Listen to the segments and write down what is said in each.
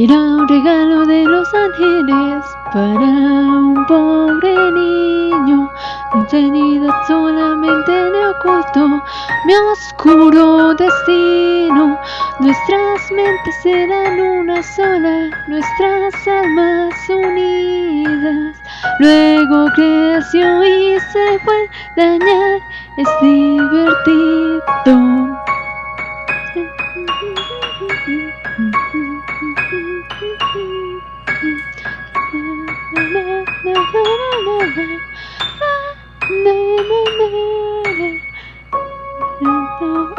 Era un regalo de los ángeles para un pobre niño. Infinidad solamente le oculto mi oscuro destino. Nuestras mentes eran una sola, nuestras almas unidas. Luego creció y se fue dañar, es divertido.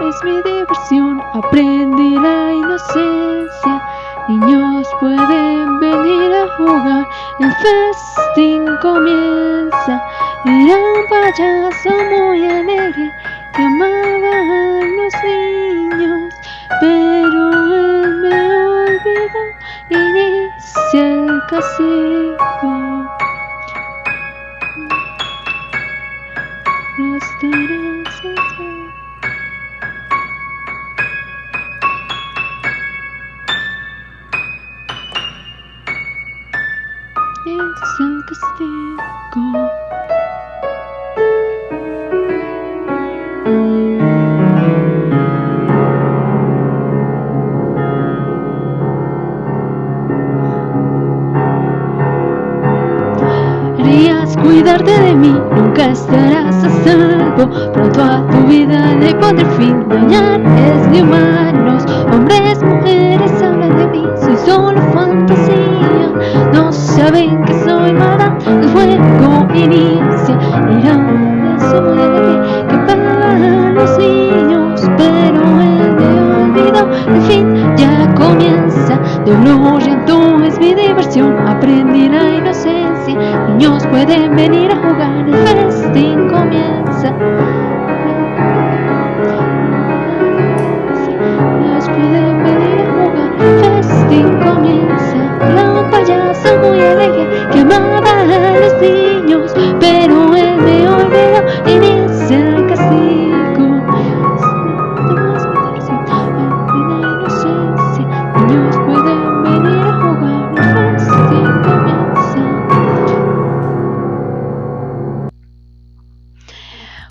Es mi diversión, aprendí la inocencia. Niños pueden venir a jugar, el festín comienza. Era un payaso muy alegre que amaba a los niños, pero él me olvidó. Inicia el castigo. Es el castigo. Querías cuidarte de mí, nunca estarás a salvo. Pronto a tu vida le pondré fin. Dañar es de humanos, hombres, mujeres hablan de mí. Soy solo fantasía, no saben que diversión. Aprendí la inocencia, niños pueden venir a jugar. El festín comienza.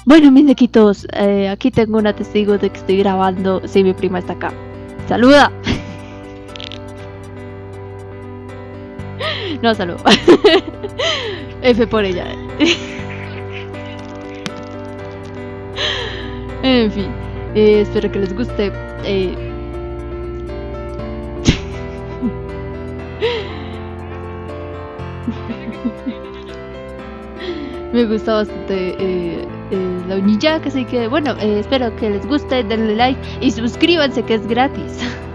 Bueno, mis nequitos, eh, aquí tengo una testigo de que estoy grabando. Sí, mi prima está acá. ¡Saluda! No, saludo. F por ella. En fin, eh, espero que les guste. eh. Me gusta bastante eh, la unilla, así que bueno, eh, espero que les guste, denle like y suscríbanse que es gratis.